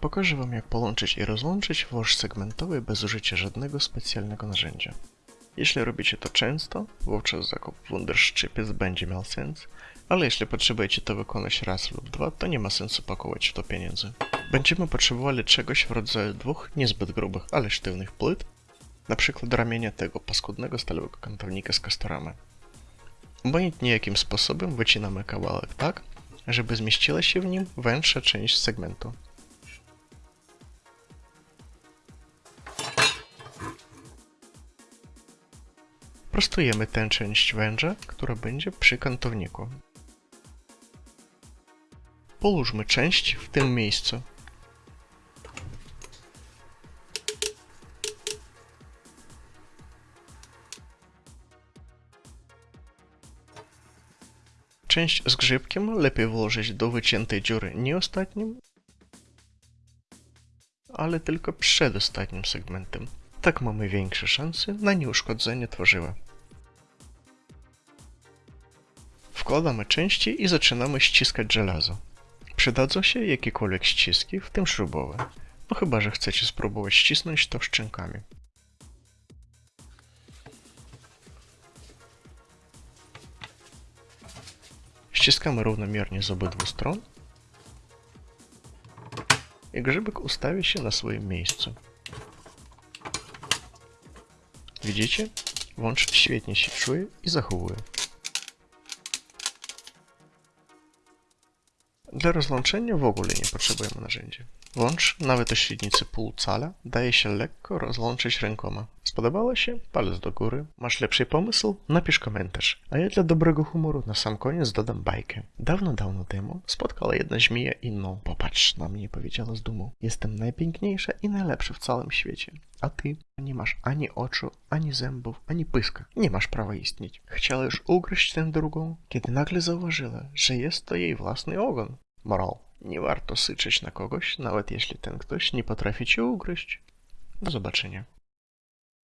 Pokażę Wam jak połączyć i rozłączyć wąż segmentowy bez użycia żadnego specjalnego narzędzia. Jeśli robicie to często, wówczas zakup Wunderszczypiec będzie miał sens, ale jeśli potrzebujecie to wykonać raz lub dwa, to nie ma sensu pakować w to pieniędzy. Będziemy potrzebowali czegoś w rodzaju dwóch niezbyt grubych, ale sztywnych płyt, na przykład ramienia tego paskudnego stalowego kantownika z kastoramy. Obojętnie jakim sposobem wycinamy kawałek tak, żeby zmieściła się w nim węższa część segmentu. Prostujemy tę część węża, która będzie przy kantowniku. Połóżmy część w tym miejscu. Część z grzybkiem lepiej włożyć do wyciętej dziury nie ostatnim, ale tylko przed ostatnim segmentem. Tak mamy większe szanse na nieuszkodzenie tworzywa. Wkładamy części i zaczynamy ściskać żelazo. Przydadzą się jakiekolwiek ściski, w tym śrubowe. No chyba, że chcecie spróbować ścisnąć to szczękami. Ściskamy równomiernie z obydwu stron i grzybek ustawi się na swoim miejscu. Widzicie? Wąż świetnie się czuje i zachowuje. Dla rozłączenia w ogóle nie potrzebujemy narzędzia. Wąż, nawet o średnicy pół cala, daje się lekko rozłączyć rękoma. Spodobało się? Palec do góry. Masz lepszy pomysł? Napisz komentarz. A ja dla dobrego humoru na sam koniec dodam bajkę. Dawno, dawno temu spotkała jedna żmija inną. Popatrz na mnie, powiedziała z dumą. Jestem najpiękniejsza i najlepsza w całym świecie. A ty nie masz ani oczu, ani zębów, ani pyska. Nie masz prawa istnieć. Chciała już ugryźć tę drugą, kiedy nagle zauważyła, że jest to jej własny ogon. Moral. Nie warto syczeć na kogoś, nawet jeśli ten ktoś nie potrafi cię ugryźć. Do zobaczenia.